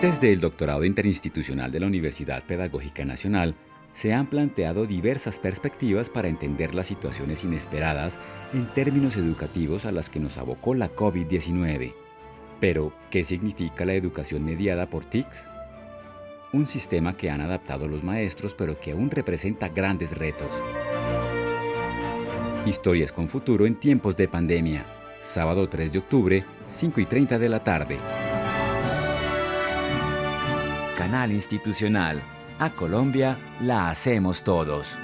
Desde el doctorado interinstitucional de la Universidad Pedagógica Nacional, se han planteado diversas perspectivas para entender las situaciones inesperadas en términos educativos a las que nos abocó la COVID-19. Pero, ¿qué significa la educación mediada por TICS? Un sistema que han adaptado los maestros pero que aún representa grandes retos. Historias con futuro en tiempos de pandemia. Sábado 3 de octubre, 5 y 30 de la tarde. Canal Institucional. A Colombia la hacemos todos.